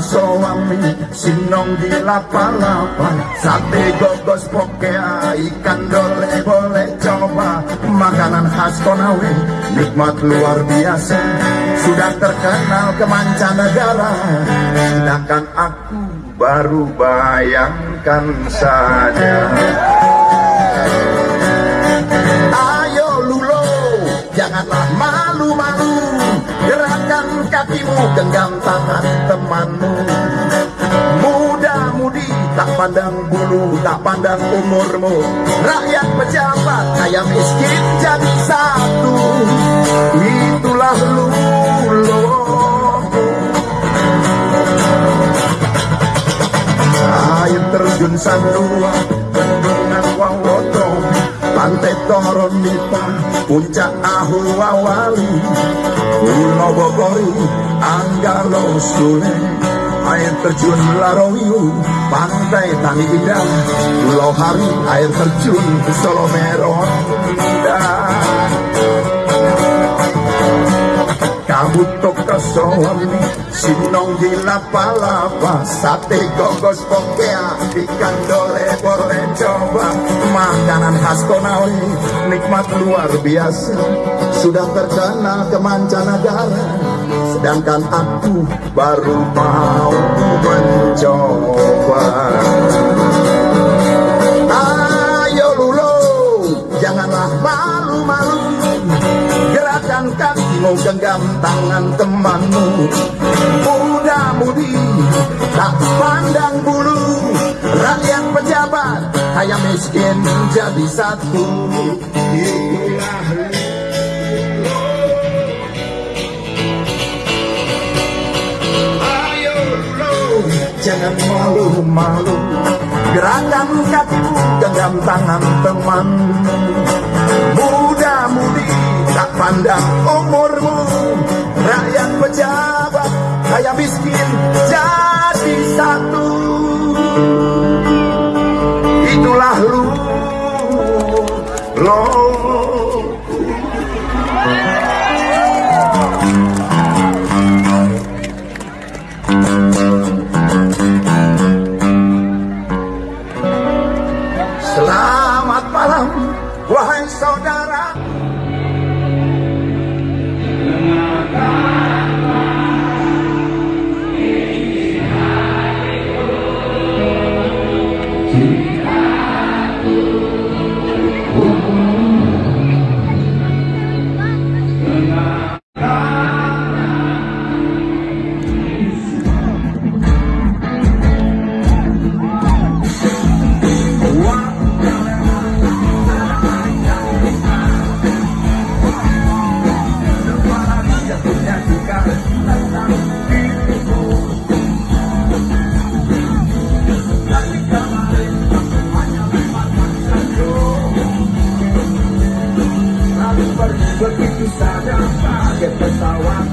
suami Sinong di lapa-lapa Sate gogos pokea Ikan dole boleh coba. Makanan khas Konawe Nikmat luar biasa. Sudah terkenal ke mancanegara. Sedangkan aku baru bayangkan saja. Ayo lulo Janganlah malu-malu Gerakan kakimu genggam tangan temanmu. Muda-mudi tak pandang bulu Tak pandang umurmu. Rakyat pejabat kaya miskin jadi satu. Itulah lulo Air terjun Sandua Bendungan Wawoto Pantai Toronita Puncak Ahu Wawali Pulau Bogori Anggalo Sule. Air terjun Larowiu Pantai Tani Indah. Pulau Hari Air terjun Solomero Indah. Kabut toko soami Sinong di lapa-lapa Sate gogos pokea Ikan dole boleh coba Makanan khas Konawe Nikmat luar biasa Sudah terkenal ke mancanegara Sedangkan aku baru mau mencoba genggam tangan temanmu Muda-mudi tak pandang bulu. Rakyat pejabat kaya miskin jadi satu. Ayo jangan malu-malu. Gerakan kakimu genggam tangan temanmu. Muda-mudi tak pandang umurmu Rakyat pejabat kaya miskin jadi satu. Itulah lu lo Ooh. Begitu saja pakai pesawat